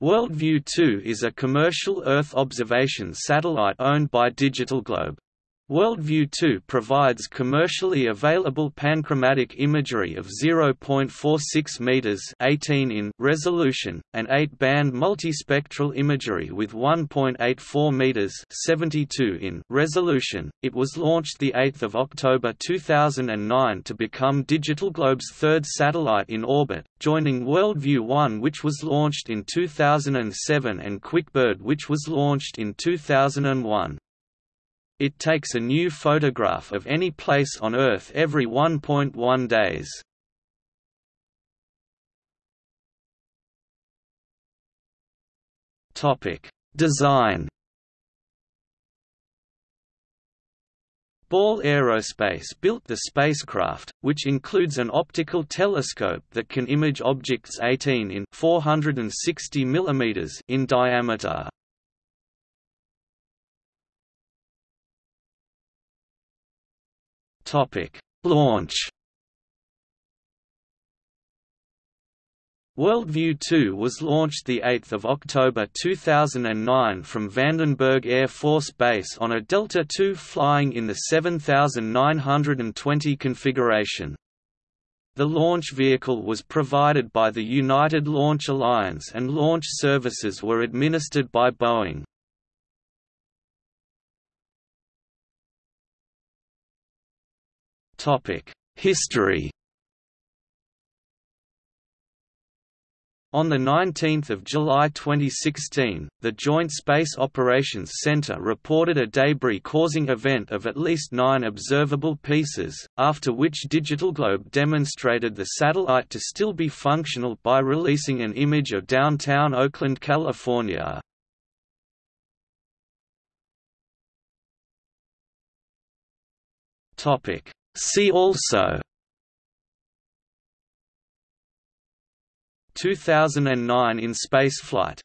WorldView 2 is a commercial Earth observation satellite owned by Digital Globe. WorldView 2 provides commercially available panchromatic imagery of 0.46 meters (18 in) resolution and 8-band multispectral imagery with 1.84 meters (72 in) resolution. It was launched the 8th of October 2009 to become Digital Globe's third satellite in orbit, joining WorldView 1 which was launched in 2007 and QuickBird which was launched in 2001. It takes a new photograph of any place on Earth every 1.1 days. Topic: Design. Ball Aerospace built the spacecraft, which includes an optical telescope that can image objects 18 in 460 mm in diameter. Topic: Launch. WorldView 2 was launched 8 October 2009 from Vandenberg Air Force Base on a Delta II flying in the 7920 configuration. The launch vehicle was provided by the United Launch Alliance and launch services were administered by Boeing. History. On 19 July 2016, the Joint Space Operations Center reported a debris-causing event of at least nine observable pieces, after which Digital Globe demonstrated the satellite to still be functional by releasing an image of downtown Oakland, California. See also. 2009 in spaceflight